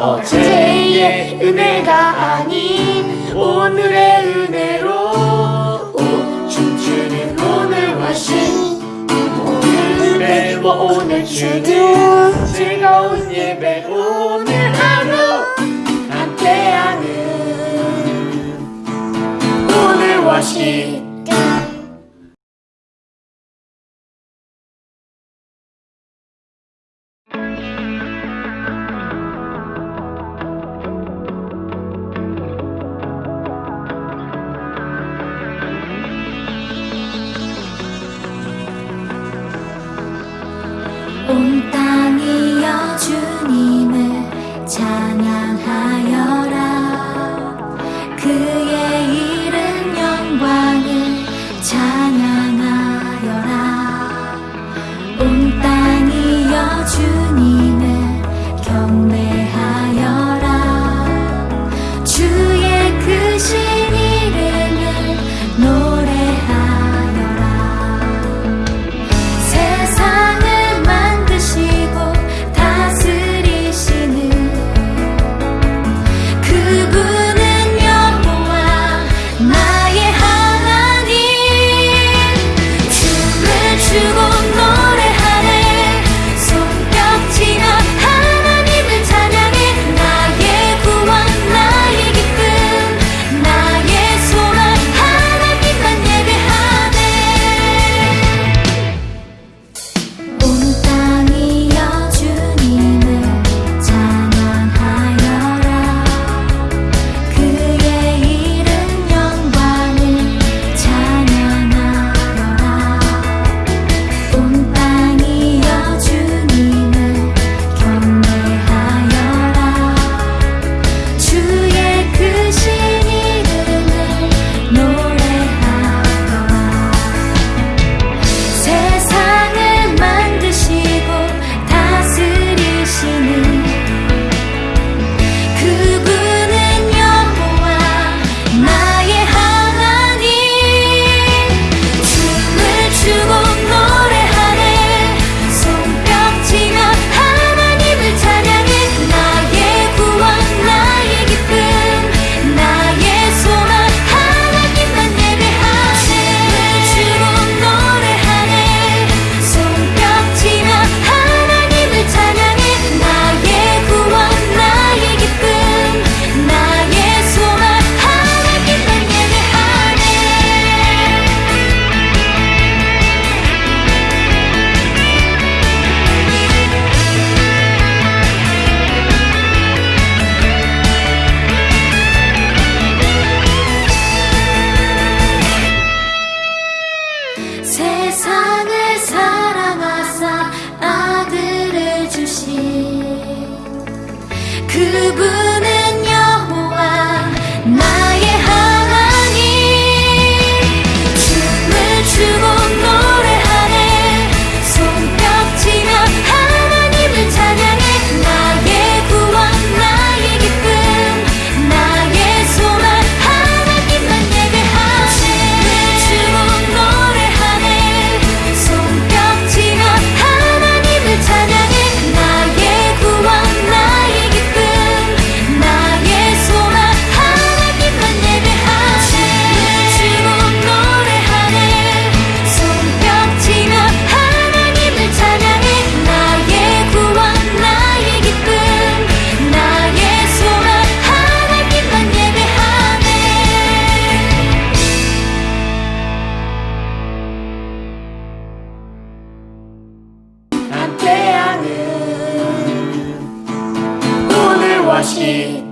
어제의 은혜가 아닌 오늘의 은혜로 오, 춤추는 오늘과 신 오늘 예배와 오늘 주는 즐거운 예배 오늘 하루 함께하는 오늘과 신. 온 땅이여 주님을 찬양하 것이